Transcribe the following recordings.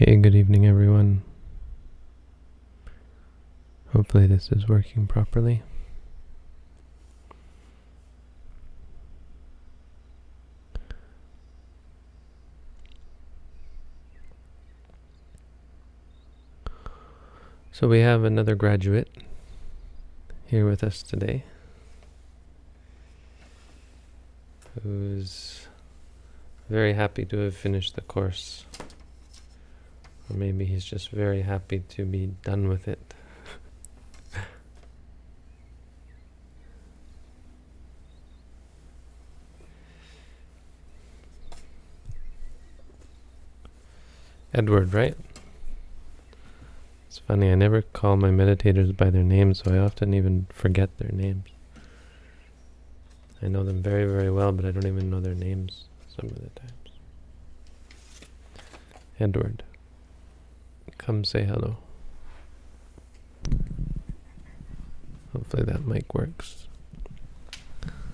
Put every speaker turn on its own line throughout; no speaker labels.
Hey, good evening, everyone. Hopefully, this is working properly. So, we have another graduate here with us today who's very happy to have finished the course. Or maybe he's just very happy to be done with it. Edward, right? It's funny, I never call my meditators by their names, so I often even forget their names. I know them very, very well, but I don't even know their names some of the times. Edward, come say hello. Hopefully that mic works.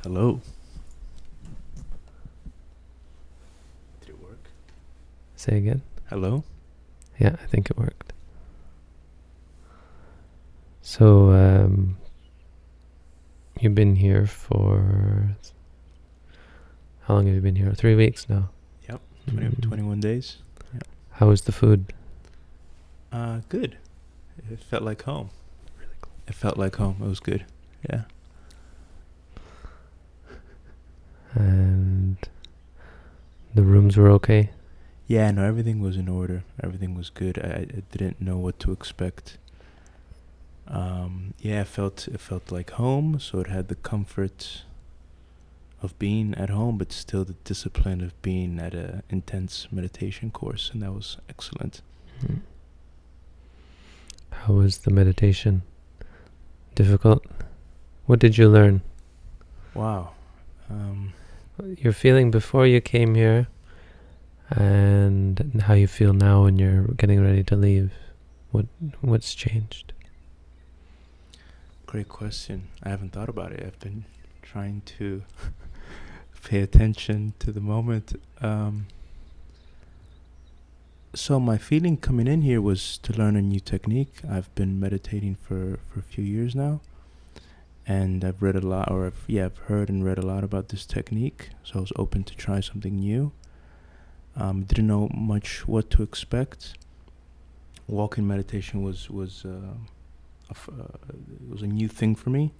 Hello. Did it work?
Say again?
Hello?
Yeah, I think it worked. So, um, you've been here for. How long have you been here? Three weeks now.
Yep. 20,
Mm.
21 days.
How was the food?
Uh, good. It felt like home. It felt like home. It was good. Yeah.
And the rooms were okay?
Yeah, no, everything was in order. Everything was good. I, I didn't know what to expect. Um, yeah, it felt it felt like home, so it had the comfort of being at home, but still the discipline of being at a intense meditation course, and that was excellent.
Mm. How was the meditation? Difficult? What did you learn?
Wow. Um,
Your feeling before you came here and how you feel now when you're getting ready to leave. What what's changed?
Great question. I haven't thought about it. I've been trying to pay attention to the moment. Um, so my feeling coming in here was to learn a new technique. I've been meditating for, for a few years now, and I've read a lot, or I've, yeah, I've heard and read a lot about this technique. So I was open to try something new. Um, didn't know much what to expect. Walking meditation was was. Uh, of, uh, was a new thing for me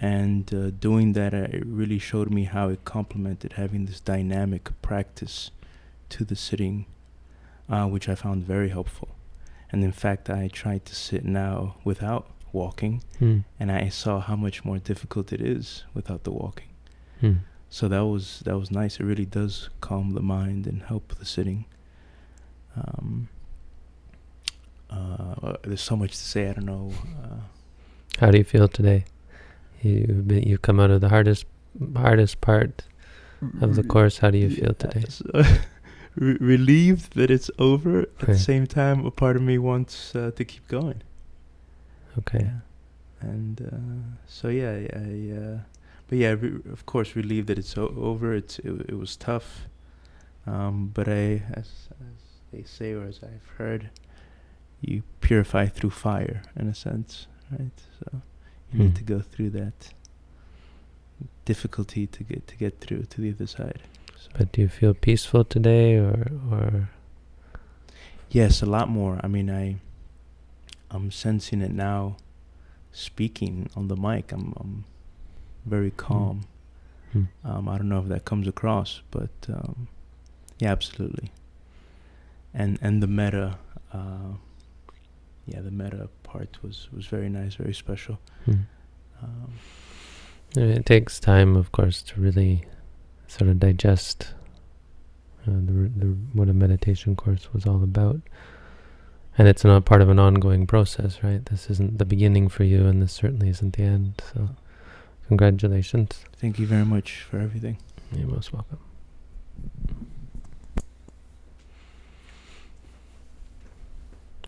and uh, doing that uh, it really showed me how it complemented having this dynamic practice to the sitting uh, which i found very helpful and in fact i tried to sit now without walking
Hmm.
and i saw how much more difficult it is without the walking
Hmm.
so that was that was nice it really does calm the mind and help the sitting um, uh, there's so much to say. I don't know. Uh,
How do you feel today? You've been, you've come out of the hardest hardest part of the course. How do you feel today?
Re- relieved that it's over. At
Okay.
the same time, a part of me wants uh, to keep going.
Okay.
Yeah. And uh, so yeah, I, uh, but yeah, re- of course, relieved that it's o- over. It's it, it was tough, um, but I, as as they say or as I've heard, you purify through fire in a sense, right? So you need
Hmm.
to go through that difficulty to get to get through to the other side.
But do you feel peaceful today, or or
Yes, a lot more. I mean, I, I'm sensing it now. Speaking on the mic, I'm, I'm very calm.
Hmm.
Um, I don't know if that comes across, but um, yeah, absolutely. And and the metta, uh, yeah, the metta part was was very nice, very special.
Hmm.
Um,
It takes time, of course, to really sort of digest uh, the, the what a meditation course was all about. And it's not part of an ongoing process, right? This isn't the beginning for you, and this certainly isn't the end. So, congratulations.
thank you very much for everything.
You're most welcome.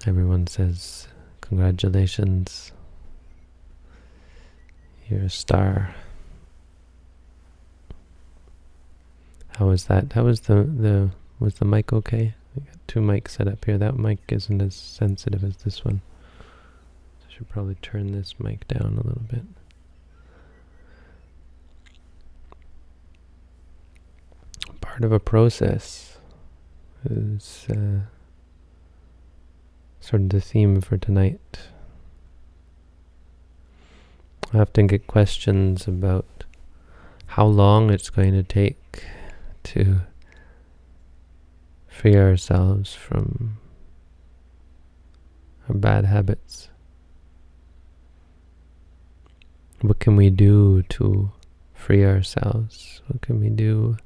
Everyone says, congratulations. You're a star. How was that? How was the, the was the mic okay? I got two mics set up here. That mic isn't as sensitive as this one. I should probably turn this mic down a little bit. Part of a process is uh, sort of the theme for tonight. I often get questions about how long it's going to take to free ourselves from our bad habits. What can we do to free ourselves? What can we do?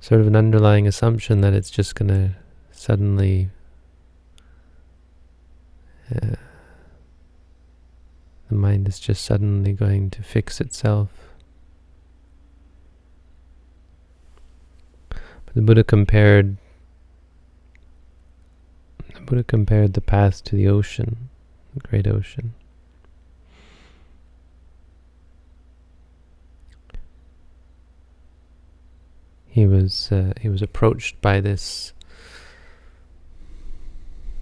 Sort of an underlying assumption that it's just going to suddenly uh, the mind is just suddenly going to fix itself. The Buddha compared the Buddha compared the path to the ocean, the great ocean. He was uh, he was approached by this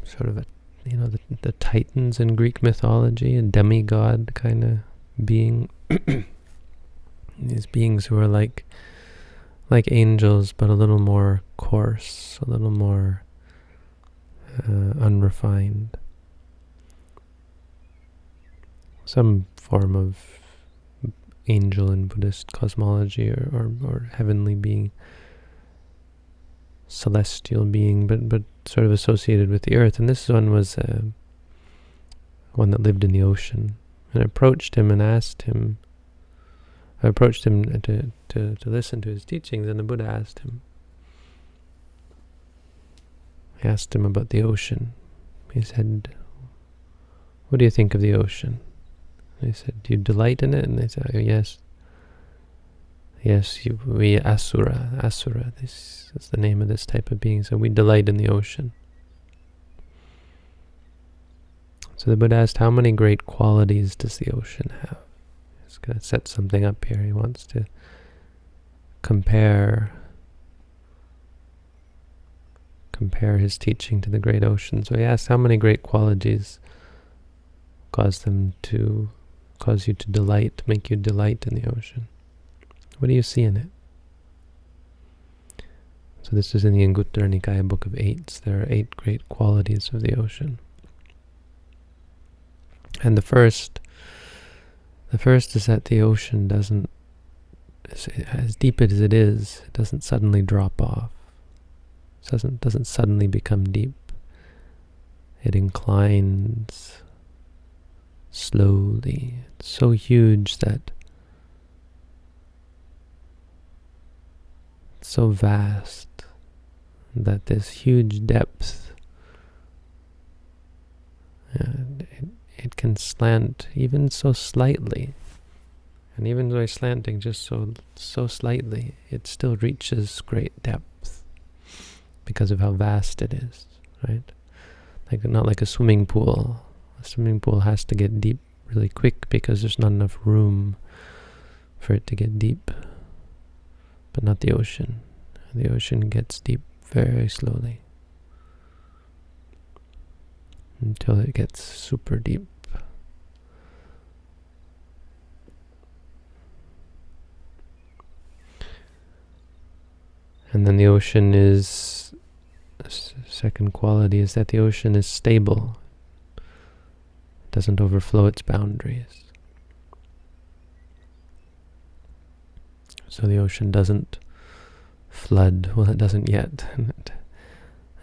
sort of a you know the the titans in Greek mythology, a demigod kind of being. These beings who are like like angels, but a little more coarse, a little more uh, unrefined. Some form of angel in Buddhist cosmology or, or, or heavenly being, celestial being, but, but sort of associated with the earth. And this one was uh, one that lived in the ocean. And I approached him and asked him, I approached him to, to, to listen to his teachings, and the Buddha asked him, asked him about the ocean. He said, What do you think of the ocean? I said, Do you delight in it? And they said, oh, Yes. Yes, you, we asura, asura, this is the name of this type of being. So we delight in the ocean. So the Buddha asked, How many great qualities does the ocean have? He's going to set something up here. He wants to compare compare his teaching to the great ocean. So he asks how many great qualities cause them to cause you to delight, make you delight in the ocean. What do you see in it? So this is in the Anguttara Nikaya Book of Eights. There are eight great qualities of the ocean. And the first, the first is that the ocean doesn't, as deep as it is, it doesn't suddenly drop off doesn't doesn't suddenly become deep. It inclines slowly. It's so huge that so vast that this huge depth it, it can slant even so slightly and even though it's slanting just so so slightly it still reaches great depth because of how vast it is, right? Like not like a swimming pool. A swimming pool has to get deep really quick because there's not enough room for it to get deep. But not the ocean. The ocean gets deep very slowly until it gets super deep. And then the ocean is second quality is that the ocean is stable. It doesn't overflow its boundaries. So the ocean doesn't flood. Well, it doesn't yet.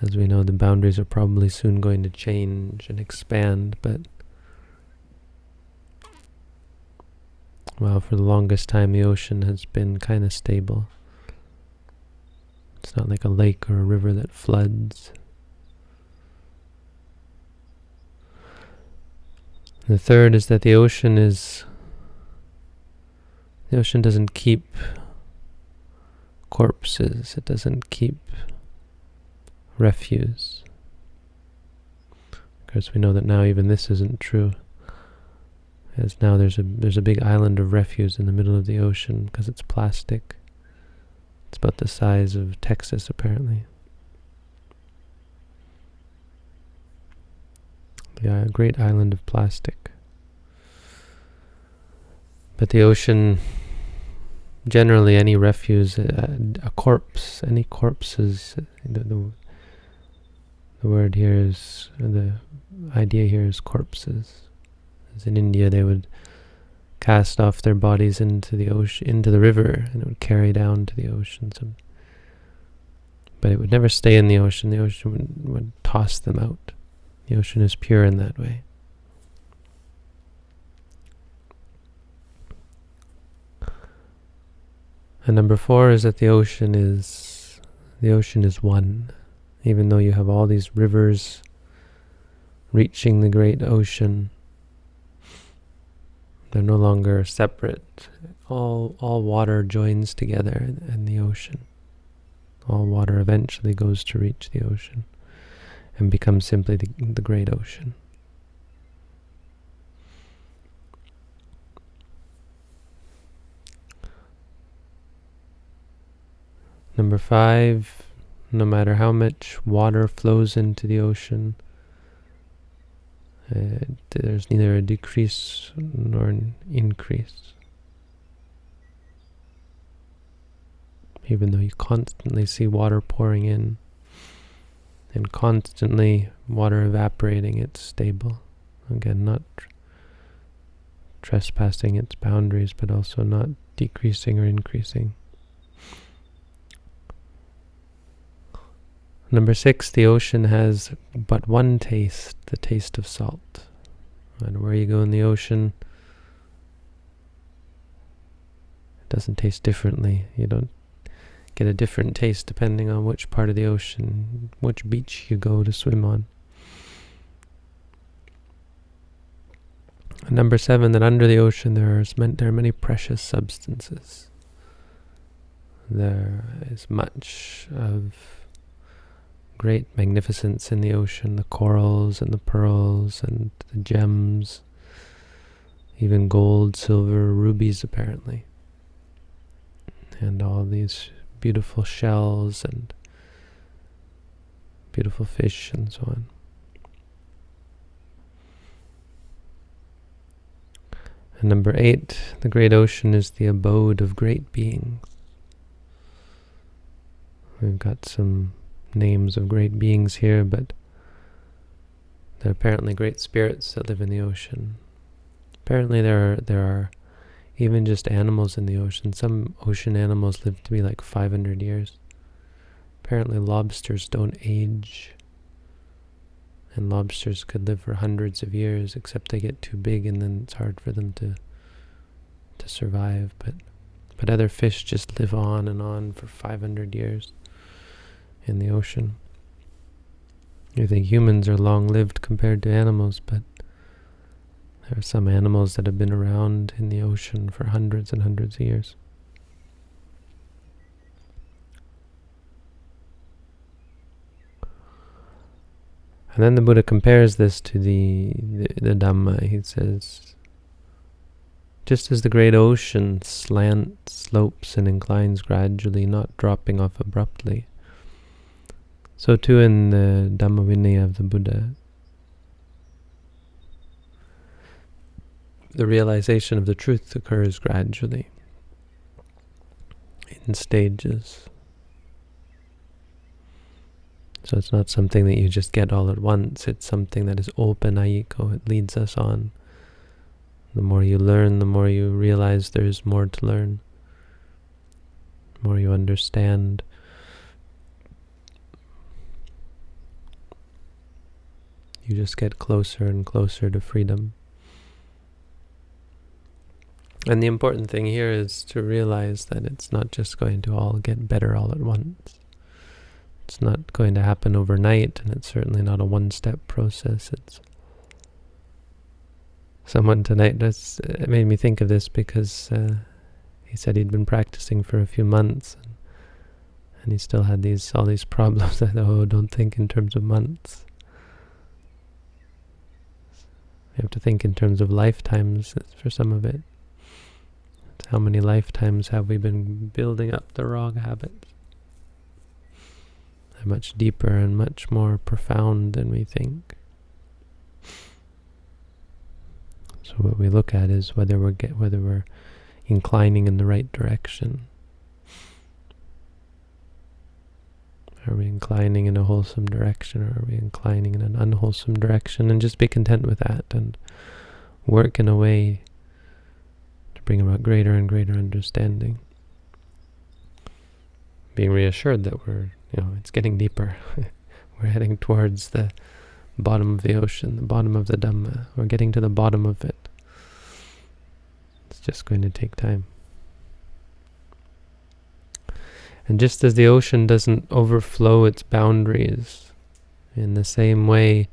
As we know, the boundaries are probably soon going to change and expand, but well, for the longest time the ocean has been kind of stable. It's not like a lake or a river that floods. The third is that the ocean is the ocean doesn't keep corpses. It doesn't keep refuse. Of course, we know that now even this isn't true. As now there's a there's a big island of refuse in the middle of the ocean because it's plastic. It's about the size of Texas, apparently. The great island of plastic. But the ocean, generally any refuse, a, a corpse, any corpses, the, the, the word here is, the idea here is corpses. As in India, they would cast off their bodies into the ocean, into the river, and it would carry down to the ocean. But it would never stay in the ocean. The ocean would, would toss them out. The ocean is pure in that way. And number four is that the ocean is the ocean is one. Even though you have all these rivers reaching the great ocean, they're no longer separate. All all water joins together in the ocean. All water eventually goes to reach the ocean and becomes simply the, the great ocean. Number five, no matter how much water flows into the ocean, uh, there's neither a decrease nor an increase. Even though you constantly see water pouring in and constantly water evaporating, it's stable. Again, not tr trespassing its boundaries, but also not decreasing or increasing. Number six, the ocean has but one taste, the taste of salt. Matter where you go in the ocean, it doesn't taste differently. You don't get a different taste depending on which part of the ocean, which beach you go to swim on. And number seven, that under the ocean there are, there are many precious substances. There is much of great magnificence in the ocean, the corals and the pearls and the gems, even gold, silver, rubies apparently, and all these beautiful shells and beautiful fish and so on. And number eight, the great ocean is the abode of great beings. We've got some names of great beings here, but they're apparently great spirits that live in the ocean. Apparently there are, there are even just animals in the ocean. Some ocean animals live to be like 500 years. Apparently lobsters don't age. And lobsters could live for hundreds of years, except they get too big and then it's hard for them to to survive. But but other fish just live on and on for 500 years in the ocean. You think humans are long-lived compared to animals, but there are some animals that have been around in the ocean for hundreds and hundreds of years. And then the Buddha compares this to the, the, the Dhamma. He says, just as the great ocean slants, slopes, and inclines gradually, not dropping off abruptly, so too in the Dhamma Vinaya of the Buddha, the realization of the truth occurs gradually, in stages. So it's not something that you just get all at once, it's something that is opanayiko, it leads us on. The more you learn, the more you realize there's more to learn. The more you understand, you just get closer and closer to freedom. And the important thing here is to realize that it's not just going to all get better all at once. It's not going to happen overnight, and it's certainly not a one-step process. It's someone tonight that's it made me think of this because uh, he said he'd been practicing for a few months, and, and he still had these all these problems. I thought, oh, don't think in terms of months. We have to think in terms of lifetimes for some of it. How many lifetimes have we been building up the wrong habits? They're much deeper and much more profound than we think. So what we look at is whether we're get, whether we're inclining in the right direction. Are we inclining in a wholesome direction or are we inclining in an unwholesome direction? And just be content with that and work in a way to bring about greater and greater understanding. Being reassured that we're, you know, it's getting deeper. we're heading towards the bottom of the ocean, the bottom of the Dhamma. We're getting to the bottom of it. It's just going to take time. And just as the ocean doesn't overflow its boundaries, in the same way,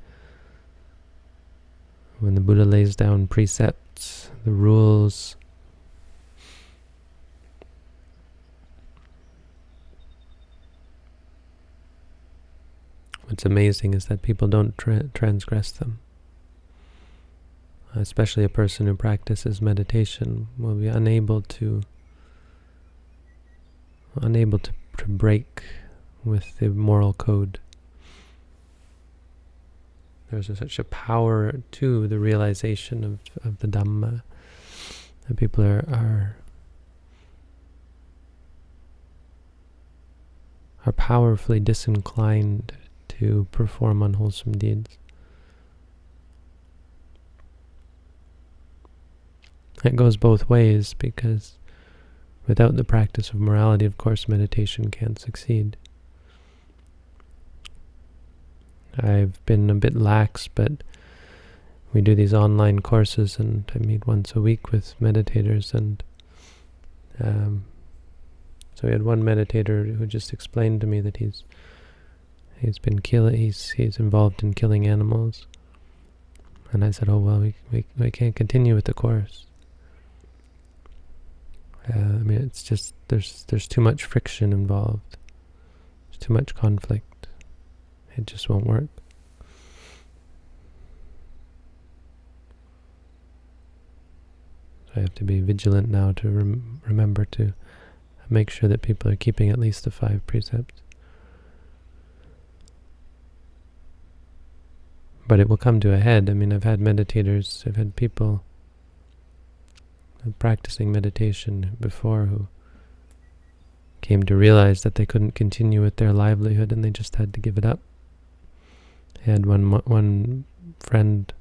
when the Buddha lays down precepts, the rules, what's amazing is that people don't tra transgress them. Especially a person who practices meditation will be unable to unable to, to break with the moral code. There's such a power to the realization of, of the Dhamma that people are, are are powerfully disinclined to perform unwholesome deeds. It goes both ways because Without the practice of morality, of course, meditation can't succeed. I've been a bit lax, but we do these online courses and I meet once a week with meditators and um, so we had one meditator who just explained to me that he's he's been killing he's he's involved in killing animals and I said oh well we, we, we can't continue with the course uh, I mean, it's just there's there's too much friction involved. There's too much conflict. It just won't work. So I have to be vigilant now to rem remember to make sure that people are keeping at least the five precepts. But it will come to a head. I mean, I've had meditators, I've had people practicing meditation before who came to realize that they couldn't continue with their livelihood and they just had to give it up. I had one one friend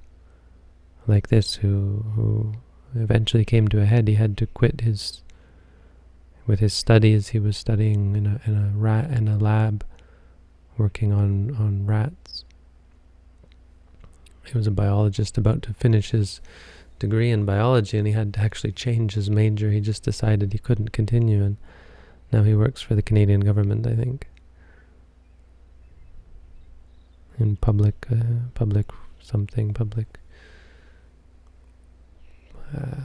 like this who who eventually came to a head. He had to quit his with his studies. He was studying in a in a rat in a lab, working on on rats. He was a biologist about to finish his degree in biology and he had to actually change his major. He just decided he couldn't continue and now he works for the Canadian government, I think. In public, uh, public something, public, uh,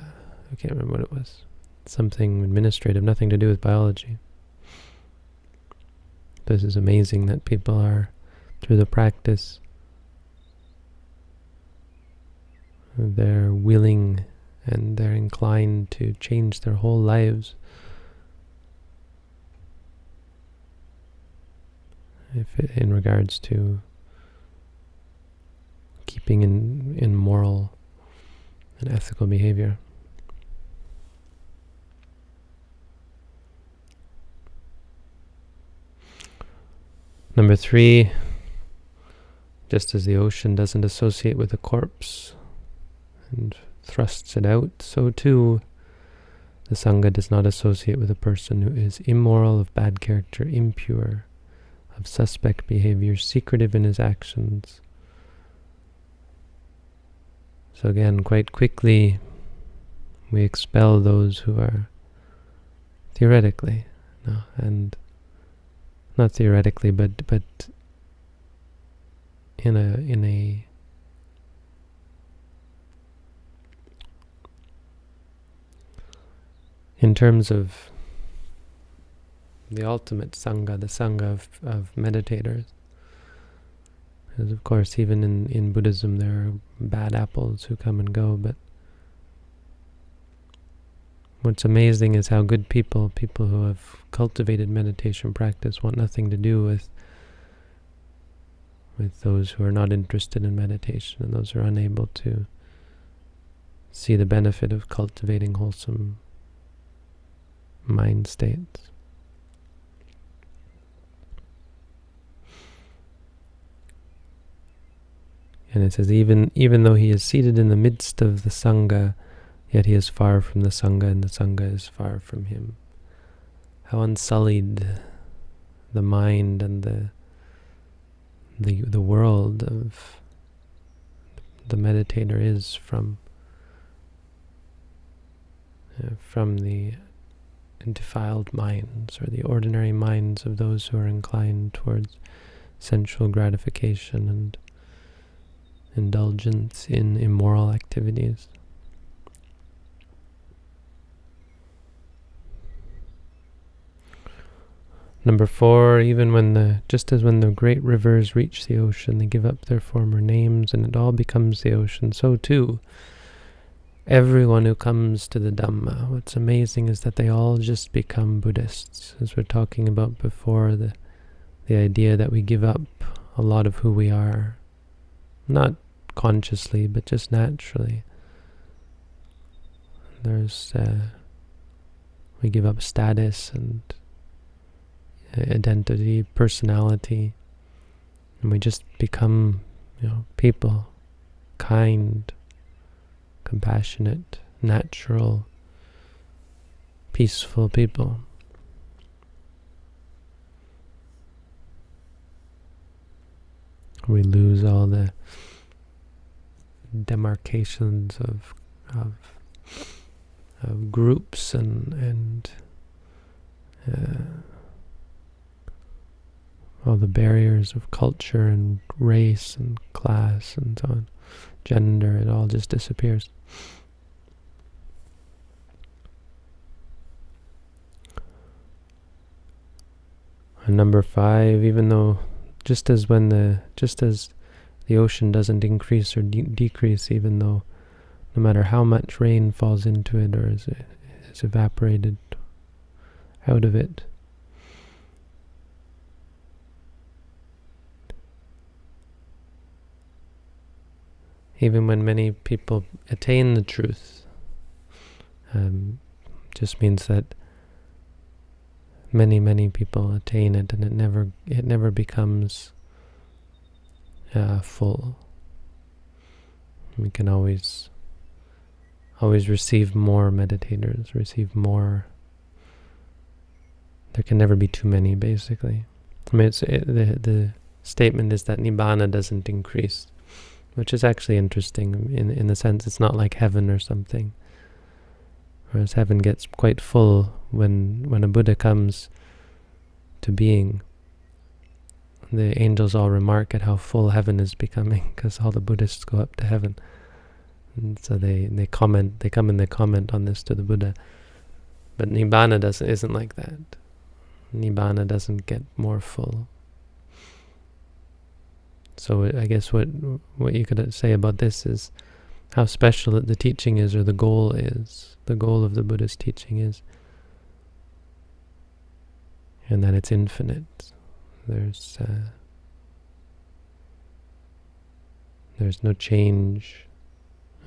I can't remember what it was. Something administrative, nothing to do with biology. This is amazing that people are, through the practice, they're willing and they're inclined to change their whole lives if it, in regards to keeping in in moral and ethical behavior. Number three, just as the ocean doesn't associate with a corpse, and thrusts it out, so too the Sangha does not associate with a person who is immoral, of bad character, impure, of suspect behavior, secretive in his actions. So again, quite quickly, we expel those who are theoretically, no, and not theoretically, but but in a in a in terms of the ultimate Sangha, the Sangha of, of meditators. Because of course, even in, in Buddhism, there are bad apples who come and go, but what's amazing is how good people, people who have cultivated meditation practice, want nothing to do with with those who are not interested in meditation and those who are unable to see the benefit of cultivating wholesome mind states. And it says, even, even though he is seated in the midst of the Sangha, yet he is far from the Sangha and the Sangha is far from him. How unsullied the mind and the the the world of the meditator is from uh, from the defiled minds or the ordinary minds of those who are inclined towards sensual gratification and indulgence in immoral activities. Number four, even when the, just as when the great rivers reach the ocean, they give up their former names and it all becomes the ocean, so too, everyone who comes to the Dhamma, what's amazing is that they all just become Buddhists. As we're talking about before, the, the idea that we give up a lot of who we are, not consciously, but just naturally. There's, uh, we give up status and identity, personality, and we just become, you know, people, kind, compassionate, natural, peaceful people. We lose all the demarcations of of, of groups and and uh, all the barriers of culture and race and class and so on, gender, it all just disappears. And number five, even though just as when the just as the ocean doesn't increase or de decrease, even though no matter how much rain falls into it or is, is evaporated out of it, even when many people attain the truth, um, just means that many, many people attain it, and it never, it never becomes uh, full. We can always, always receive more meditators, receive more. There can never be too many, basically. I mean, it's, it, the the statement is that nibbana doesn't increase which is actually interesting in in the sense it's not like heaven or something. Whereas heaven gets quite full when when a Buddha comes to being. The angels all remark at how full heaven is becoming because all the Buddhists go up to heaven. And so they, they comment, they come and they comment on this to the Buddha. But Nibbana doesn't, isn't like that. Nibbana doesn't get more full. So uh, I guess what what you could uh, say about this is how special the teaching is, or the goal is. The goal of the Buddha's teaching is, and that it's infinite. There's uh, there's no change.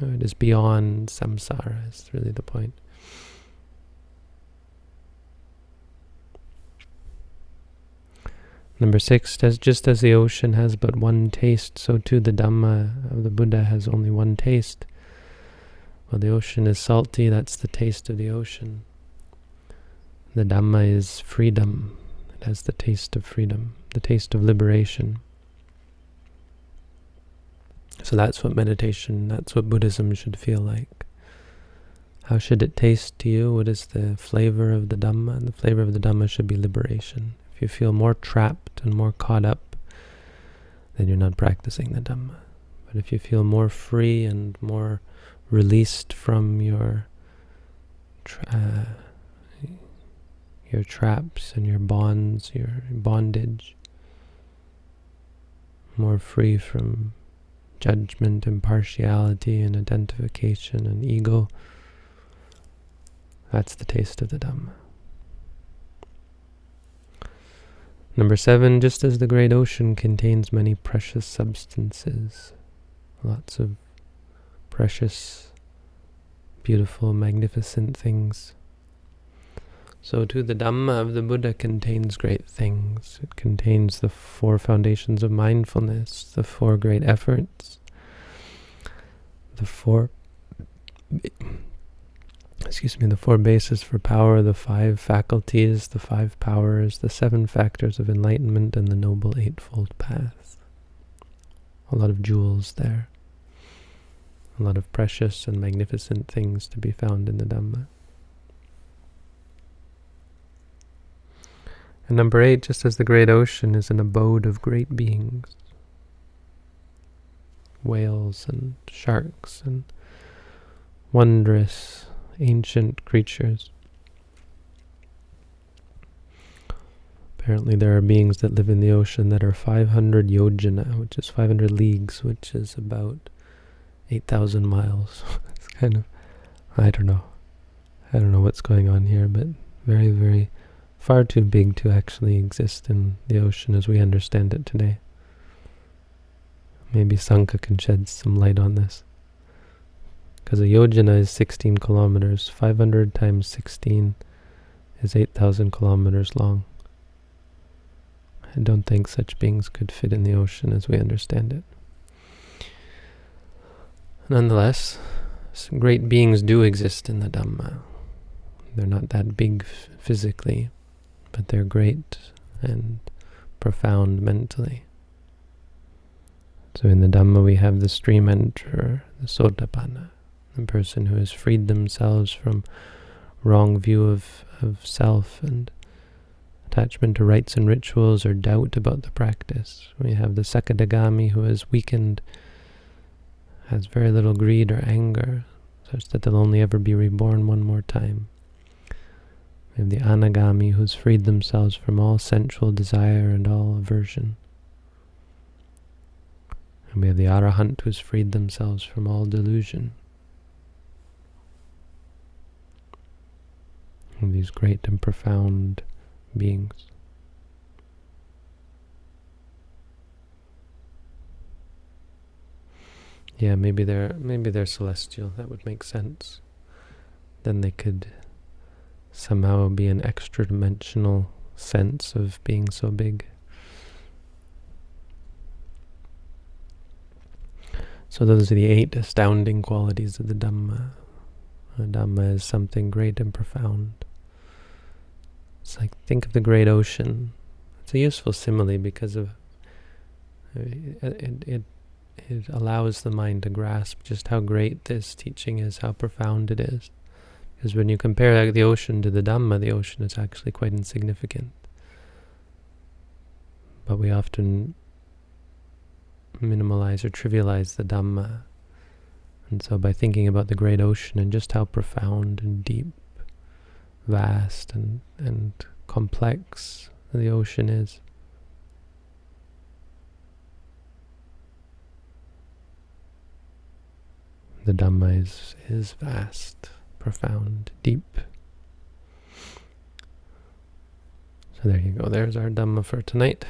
Uh, it is beyond samsara. Is really the point. Number six, just as the ocean has but one taste, so too the Dhamma of the Buddha has only one taste. Well, the ocean is salty, that's the taste of the ocean. The Dhamma is freedom. It has the taste of freedom, the taste of liberation. So that's what meditation, that's what Buddhism should feel like. How should it taste to you? What is the flavor of the Dhamma? The flavor of the Dhamma should be liberation. If you feel more trapped and more caught up, then you're not practicing the Dhamma. But if you feel more free and more released from your uh, your traps and your bonds, your bondage, more free from judgment, impartiality, and identification and ego, that's the taste of the Dhamma. Number seven, just as the great ocean contains many precious substances, lots of precious beautiful, magnificent things. So too the Dhamma of the Buddha contains great things. It contains the four foundations of mindfulness, the four great efforts, the four excuse me, the four bases for power, the five faculties, the five powers, the seven factors of enlightenment, and the Noble Eightfold Path. A lot of jewels there. A lot of precious and magnificent things to be found in the Dhamma. And number eight, just as the great ocean is an abode of great beings, whales and sharks and wondrous ancient creatures. Apparently there are beings that live in the ocean that are 500 yojana, which is 500 leagues, which is about 8,000 miles. it's kind of, I don't know. I don't know what's going on here, but very, very far too big to actually exist in the ocean as we understand it today. Maybe Sanka can shed some light on this. Because a yojana is 16 kilometers. 500 times 16 is 8,000 kilometers long. I don't think such beings could fit in the ocean as we understand it. Nonetheless, great beings do exist in the Dhamma. They're not that big physically, but they're great and profound mentally. So in the Dhamma we have the stream enterer, the Sotapanna the person who has freed themselves from wrong view of, of self and attachment to rites and rituals or doubt about the practice. We have the Sakadagami who has weakened, has very little greed or anger, such that they'll only ever be reborn one more time. We have the Anagami who's freed themselves from all sensual desire and all aversion. And we have the Arahant who's freed themselves from all delusion. These great and profound beings. Yeah, maybe they're maybe they're celestial. That would make sense. Then they could somehow be an extra dimensional sense of being so big. So those are the eight astounding qualities of the Dhamma. The Dhamma is something great and profound. It's like, think of the great ocean. It's a useful simile because of uh, it, it, it allows the mind to grasp just how great this teaching is, how profound it is. Because when you compare like, the ocean to the Dhamma, the ocean is actually quite insignificant. But we often minimalize or trivialize the Dhamma. And so by thinking about the great ocean and just how profound and deep vast and, and complex the ocean is. The Dhamma is, is vast, profound, deep. So there you go. There's our Dhamma for tonight.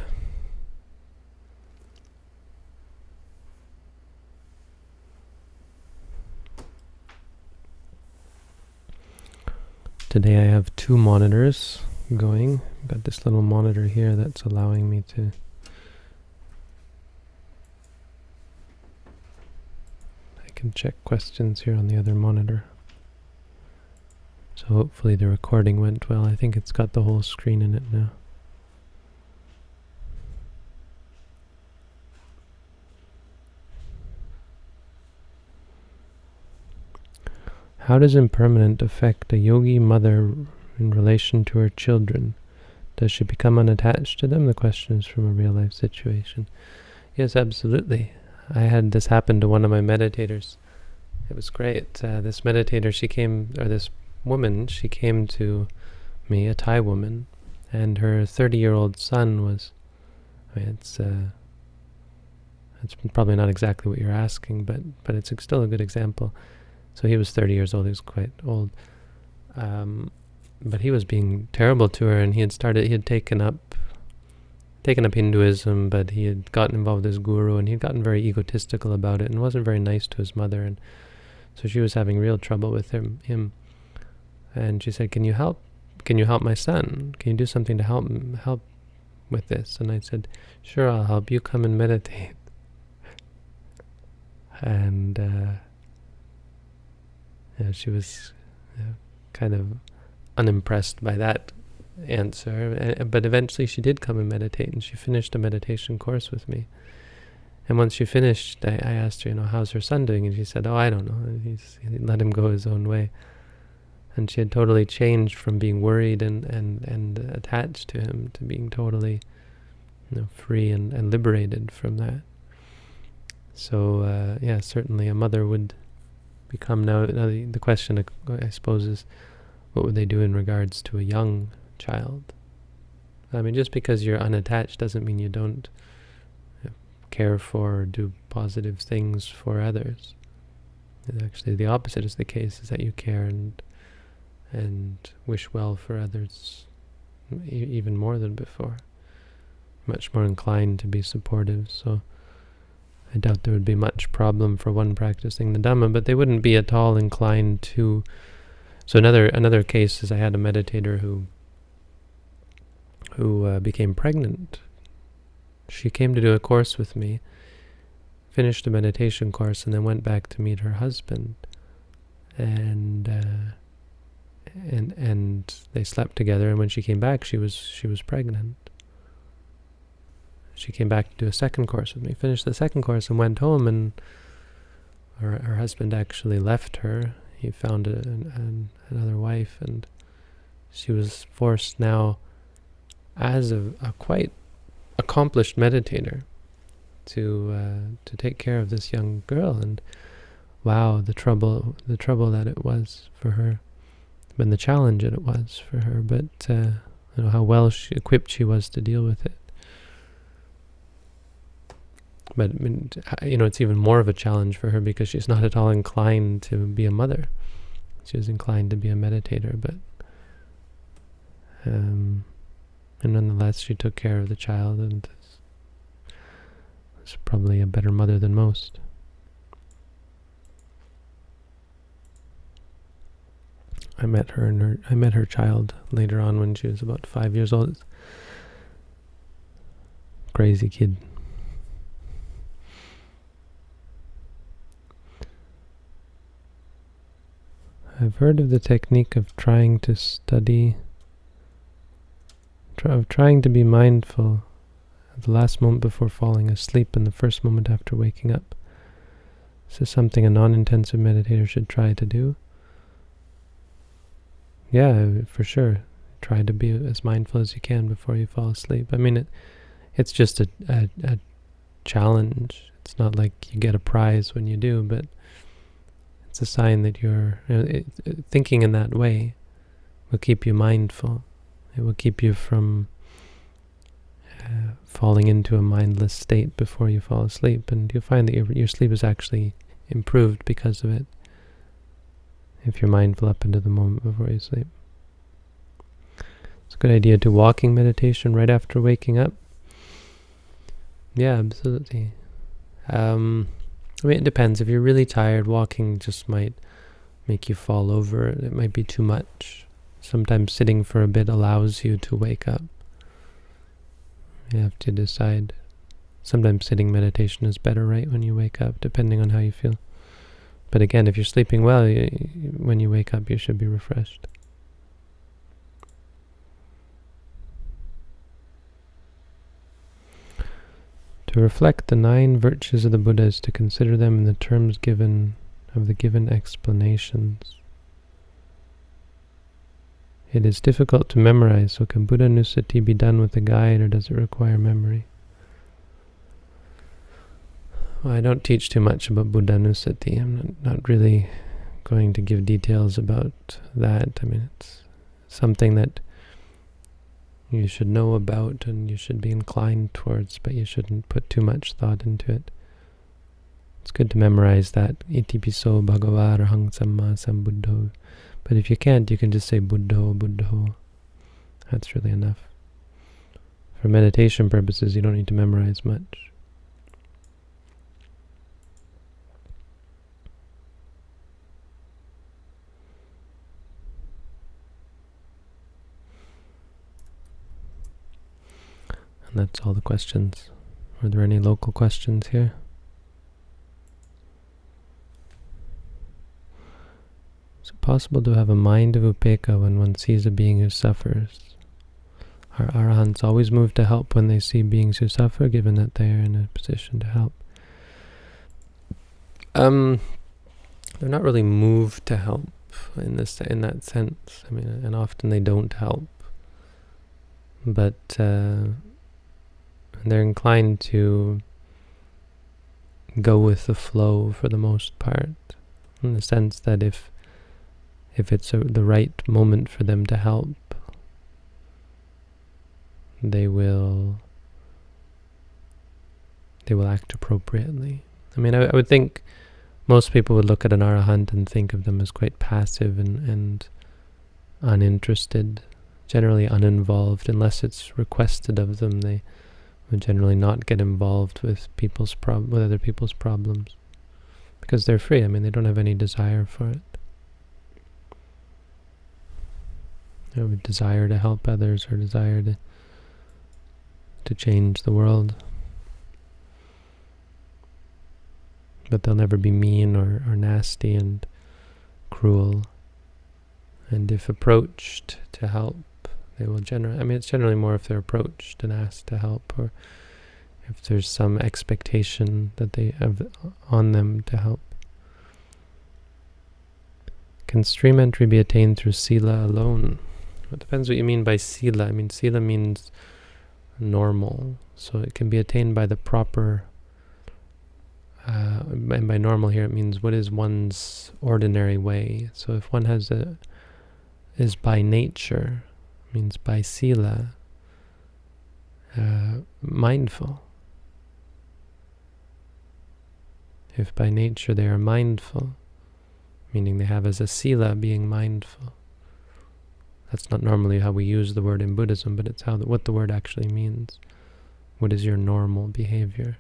Today I have two monitors going. I've got this little monitor here that's allowing me to I can check questions here on the other monitor. So hopefully the recording went well. I think it's got the whole screen in it now. How does impermanent affect a yogi mother in relation to her children? Does she become unattached to them? The question is from a real life situation. Yes, absolutely. I had this happen to one of my meditators. It was great. Uh, this meditator, she came, or this woman, she came to me, a Thai woman, and her 30-year-old son was, I mean, it's, uh, it's probably not exactly what you're asking, but, but it's still a good example. So he was 30 years old. He was quite old. Um, but he was being terrible to her, and he had started. He had taken up, taken up Hinduism, but he had gotten involved with his guru, and he had gotten very egotistical about it, and wasn't very nice to his mother. And So she was having real trouble with him. him. And she said, can you help? Can you help my son? Can you do something to help help with this? And I said, sure, I'll help you. Come and meditate. And uh, she was uh, kind of unimpressed by that answer. Uh, but eventually she did come and meditate, and she finished a meditation course with me. And once she finished, I, I asked her, you know, how's her son doing? And she said, oh, I don't know. He's, he let him go his own way. And she had totally changed from being worried and, and, and attached to him to being totally you know, free and, and liberated from that. So, uh, yeah, certainly a mother would become now, now the, the question, I suppose, is what would they do in regards to a young child? I mean, just because you're unattached doesn't mean you don't uh, care for or do positive things for others. Actually, the opposite is the case, is that you care and and wish well for others even more than before. Much more inclined to be supportive, so I doubt there would be much problem for one practicing the Dhamma, but they wouldn't be at all inclined to... So another another case is I had a meditator who who uh, became pregnant she came to do a course with me, finished a meditation course, and then went back to meet her husband. And uh, and and they slept together. And when she came back, she was she was pregnant. She came back to do a second course with me, finished the second course, and went home. And her her husband actually left her. He found a, an, another wife, and she was forced now, as a, a quite accomplished meditator to uh, to take care of this young girl and wow the trouble the trouble that it was for her and the challenge that it was for her but uh, you know how well she, equipped she was to deal with it but you know it's even more of a challenge for her because she's not at all inclined to be a mother she was inclined to be a meditator but um, and nonetheless, she took care of the child and was probably a better mother than most. I met her and her I met her child later on when she was about five years old. Crazy kid. I've heard of the technique of trying to study of trying to be mindful at the last moment before falling asleep and the first moment after waking up. This is something a non-intensive meditator should try to do. Yeah, for sure. Try to be as mindful as you can before you fall asleep. I mean, it, it's just a, a, a challenge. It's not like you get a prize when you do, but it's a sign that you're you know, it, it, thinking in that way will keep you mindful. It will keep you from uh, falling into a mindless state before you fall asleep. And you'll find that your, your sleep is actually improved because of it. If you're mindful up into the moment before you sleep. It's a good idea to walking meditation right after waking up. Yeah, absolutely. Um, I mean, it depends. If you're really tired, walking just might make you fall over. It might be too much. Sometimes sitting for a bit allows you to wake up. You have to decide. Sometimes sitting meditation is better right when you wake up, depending on how you feel. But again, if you're sleeping well, you, when you wake up, you should be refreshed. To reflect the nine virtues of the Buddha is to consider them in the terms given of the given explanations. It is difficult to memorize, so can Buddhanussati be done with a guide or does it require memory? Well, I don't teach too much about Buddhanussati. I'm not, not really going to give details about that. I mean, it's something that you should know about and you should be inclined towards, but you shouldn't put too much thought into it. It's good to memorize that. Iti piso bhagava arahang samma sambuddho but if you can't, you can just say Buddho, Buddho. That's really enough. For meditation purposes, you don't need to memorize much. That's all the questions. Are there any local questions here? Is it possible to have a mind of upekkha when one sees a being who suffers? Are arahants always moved to help when they see beings who suffer, given that they are in a position to help? Um, they're not really moved to help in this in that sense. I mean, and often they don't help, but uh, they're inclined to go with the flow for the most part, in the sense that if if it's a, the right moment for them to help, they will they will act appropriately. I mean, I, I would think most people would look at an arahant and think of them as quite passive and, and uninterested, generally uninvolved, unless it's requested of them. They would generally not get involved with people's prob with other people's problems because they're free. I mean, they don't have any desire for it. They have a desire to help others or desire to to change the world. But they'll never be mean or, or nasty and cruel. And if approached to help, they will generally, I mean, it's generally more if they're approached and asked to help or if there's some expectation that they have on them to help. Can stream entry be attained through sila alone? It depends what you mean by sila. I mean, sila means normal. So it can be attained by the proper, uh, and by normal here it means what is one's ordinary way. So if one has a, is by nature, means by sila, uh, mindful. If by nature they are mindful, meaning they have as a sila being mindful. That's not normally how we use the word in Buddhism, but it's how the, what the word actually means. What is your normal behavior?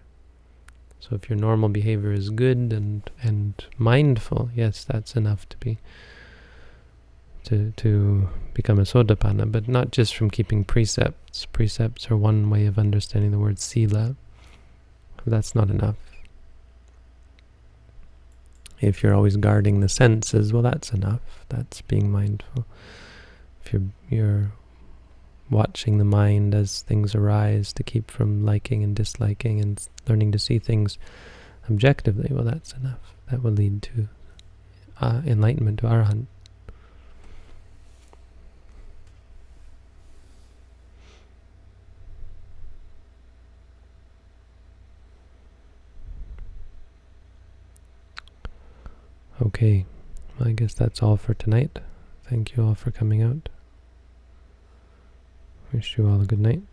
So if your normal behavior is good and and mindful, yes, that's enough to be to to become a sotapanna, but not just from keeping precepts. Precepts are one way of understanding the word sila. That's not enough. If you're always guarding the senses, well, that's enough. That's being mindful if you're, you're watching the mind as things arise to keep from liking and disliking and learning to see things objectively, well, that's enough. That will lead to uh, enlightenment, to arahant. Okay, I guess that's all for tonight. Thank you all for coming out. Wish you all a good night.